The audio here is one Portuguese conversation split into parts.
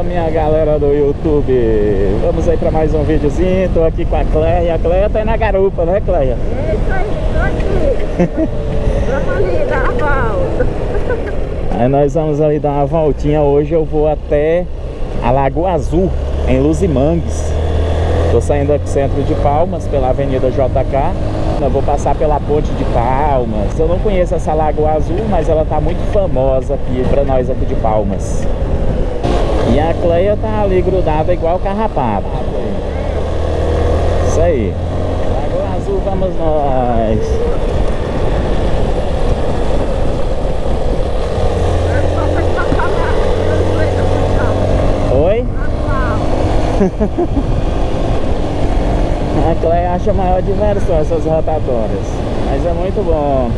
Fala minha galera do YouTube. Vamos aí pra mais um videozinho. Tô aqui com a Cleia. A Cleia tá aí na garupa, né Cleia? É isso aí, tô aqui. Vamos ali dar a volta. Aí nós vamos ali dar uma voltinha. Hoje eu vou até a Lagoa Azul Em Luzimangues. Tô saindo aqui centro de Palmas Pela Avenida JK eu vou passar pela Ponte de Palmas. Eu não conheço essa Lagoa Azul, mas ela tá muito famosa aqui para nós aqui de Palmas. E a Cleia tá ali grudada igual carrapato. Isso aí. Lagoa Azul, vamos nós. Oi? A Cleia acha maior diversão essas rotatórias. Mas é muito bom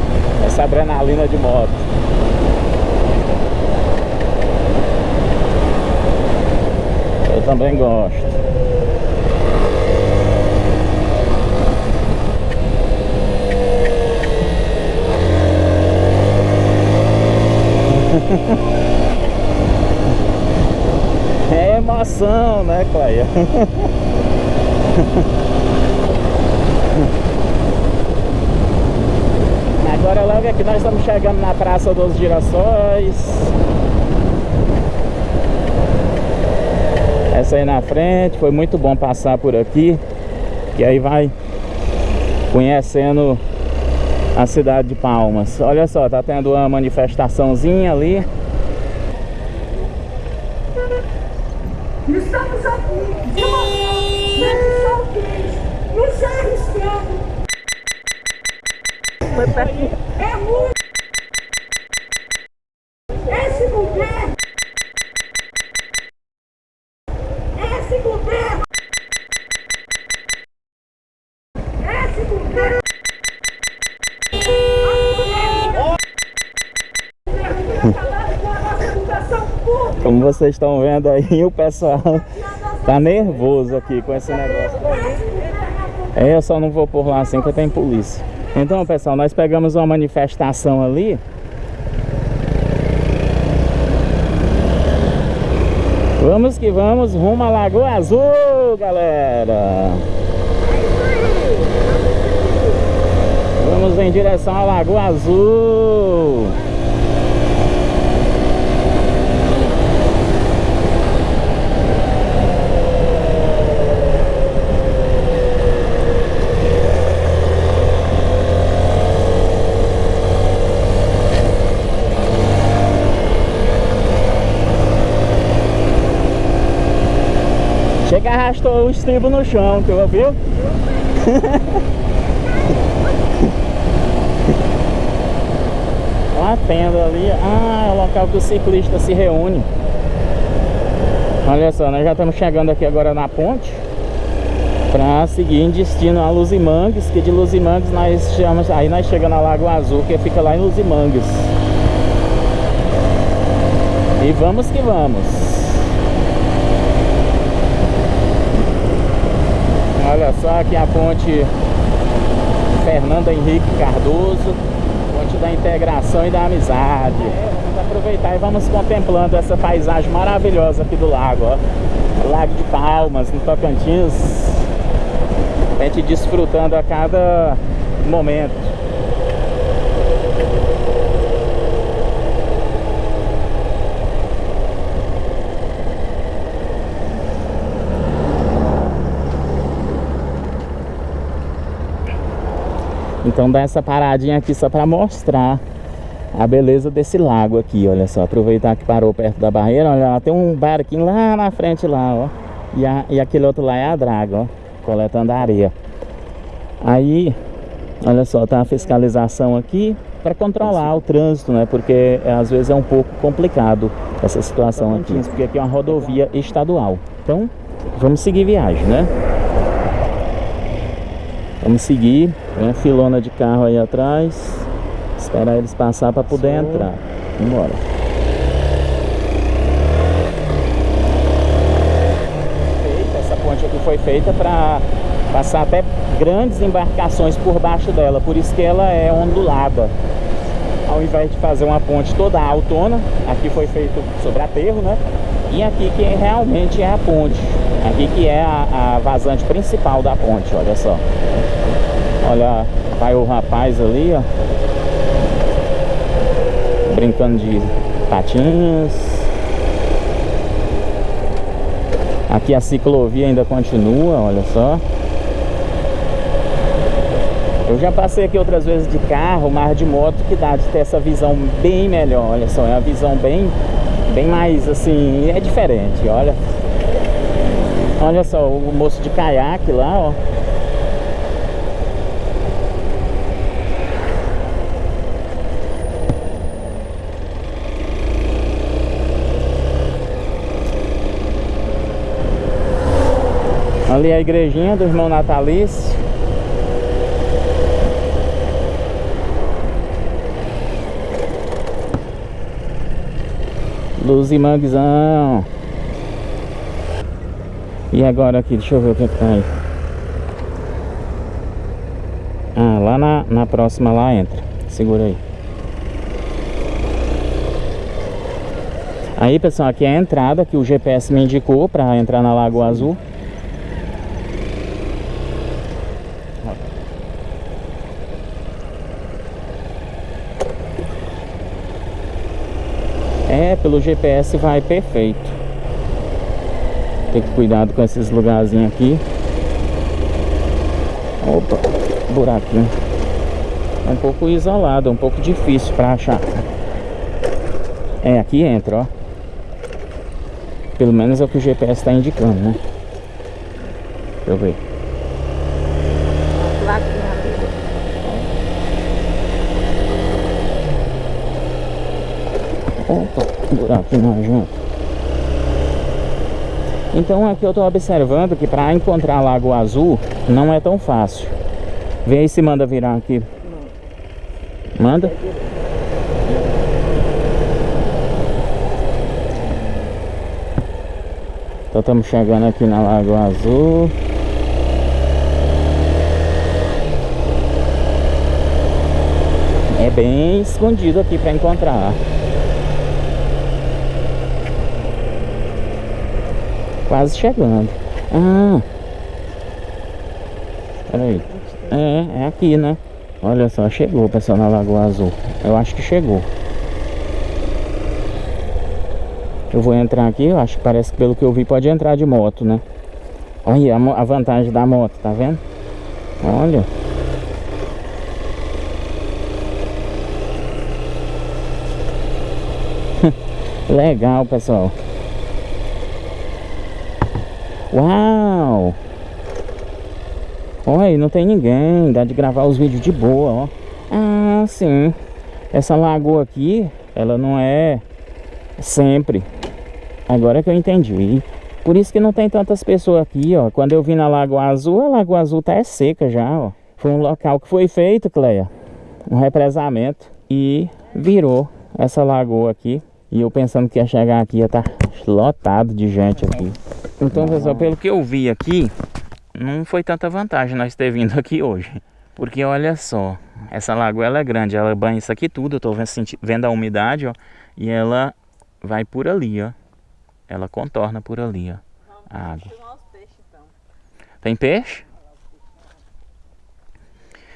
essa adrenalina de moto. Eu também gosto. É emoção, né, Cleia? Agora logo aqui nós estamos chegando na Praça dos Girassóis Essa aí na frente, foi muito bom passar por aqui Que aí vai conhecendo a cidade de Palmas. Olha só, tá tendo uma manifestaçãozinha ali. Estamos aqui. De uma é muito. Como vocês estão vendo aí, o pessoal tá nervoso aqui com esse negócio. É, eu só não vou por lá assim que tem polícia. Então, pessoal, nós pegamos uma manifestação ali. Vamos que vamos, rumo à Lagoa Azul, galera. Vamos em direção à Lagoa Azul. Chega arrastou o estribo no chão, tu ouviu? Olha a tenda ali. Ah, é o local que o ciclista se reúne. Olha só, nós já estamos chegando aqui agora na ponte para seguir em destino a Luzimangues, que de Luzimangues nós chamamos, aí nós chegamos na Lagoa Azul, que fica lá em Luzimangues. E vamos que vamos. Só aqui a ponte Fernando Henrique Cardoso Ponte da integração e da amizade. Vamos aproveitar e vamos contemplando essa paisagem maravilhosa aqui do lago ó. Lago de Palmas, no Tocantins. A gente desfrutando a cada momento Então dá essa paradinha aqui só para mostrar a beleza desse lago aqui, olha só. Aproveitar que parou perto da barreira, olha lá, tem um barquinho lá na frente lá, ó. E, a, e aquele outro lá é a draga, ó, coletando areia. Aí, olha só, tá a fiscalização aqui para controlar o trânsito, né? Porque às vezes é um pouco complicado essa situação aqui, porque aqui é uma rodovia estadual. Então, vamos seguir viagem, né? Vamos seguir, uma filona de carro aí atrás. Esperar eles passar para poder Sim. entrar. Vambora. Essa ponte aqui foi feita para passar até grandes embarcações por baixo dela, por isso que ela é ondulada. Ao invés de fazer uma ponte toda autona, aqui foi feito sobre aterro, né? E aqui que realmente é a ponte. Aqui que é a, a vazante principal da ponte, olha só. Olha, vai o rapaz ali, ó. Brincando de patins. Aqui a ciclovia ainda continua, olha só. Eu já passei aqui outras vezes de carro, mas de moto que dá de ter essa visão bem melhor, olha só, é uma visão bem, bem mais assim, é diferente, olha. Olha só, o moço de caiaque lá, ó. Ali é a igrejinha do irmão Natalício. Luz e manguezão. E agora aqui, deixa eu ver o que, é que tá aí. Ah, lá na, na próxima lá entra. Segura aí. Aí pessoal, aqui é a entrada que o GPS me indicou para entrar na Lagoa Azul. É, pelo GPS vai perfeito. Tem que cuidado com esses lugarzinhos aqui. Opa, buraquinho. É um pouco isolado, é um pouco difícil para achar. É, aqui entra, ó. Pelo menos é o que o GPS está indicando, né? Deixa eu ver. Opa, buraco junto. Então aqui eu estou observando que para encontrar Lago Azul não é tão fácil. Vê aí se manda virar aqui. Manda? Então estamos chegando aqui na Lago Azul. É bem escondido aqui para encontrar. Quase chegando. Ah. Peraí. É, é aqui, né? Olha só, chegou, pessoal, na Lagoa Azul. Eu acho que chegou. Eu vou entrar aqui, eu acho que parece que pelo que eu vi pode entrar de moto, né? Olha a, vantagem da moto, tá vendo? Olha. Legal, pessoal. Uau! Olha, não tem ninguém, dá de gravar os vídeos de boa, ó. Ah, sim. Essa lagoa aqui, ela não é sempre. Agora que eu entendi. Por isso que não tem tantas pessoas aqui, ó. Quando eu vim na Lagoa Azul, a Lagoa Azul tá é seca já, ó. Foi um local que foi feito, Cleia, um represamento e virou essa lagoa aqui. E eu pensando que ia chegar aqui, ia estar tá lotado de gente aqui. Então, pessoal, pelo que eu vi aqui, não foi tanta vantagem nós ter vindo aqui hoje. Porque olha só, essa lagoa ela é grande, ela banha isso aqui tudo, eu tô vendo a umidade, ó. E ela vai por ali, ó. Ela contorna por ali, ó. A água. Tem peixe?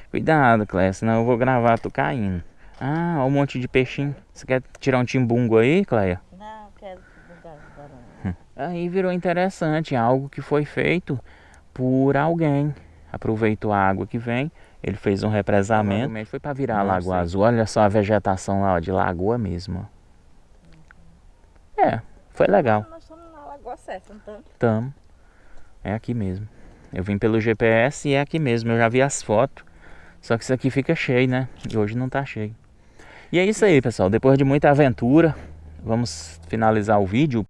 Cuidado, Cléia, senão eu vou gravar tu caindo. Ah, olha um monte de peixinho. Você quer tirar um timbungo aí, Cléia? Aí virou interessante, algo que foi feito por alguém. Aproveitou a água que vem, ele fez um represamento. Foi para virar a Lagoa Azul. Olha só a vegetação lá, ó, de lagoa mesmo. É, foi legal. Nós estamos na lagoa certa, não estamos? Estamos. É aqui mesmo. Eu vim pelo GPS e é aqui mesmo. Eu já vi as fotos. Só que isso aqui fica cheio, né? E hoje não tá cheio. E é isso aí, pessoal. Depois de muita aventura, vamos finalizar o vídeo.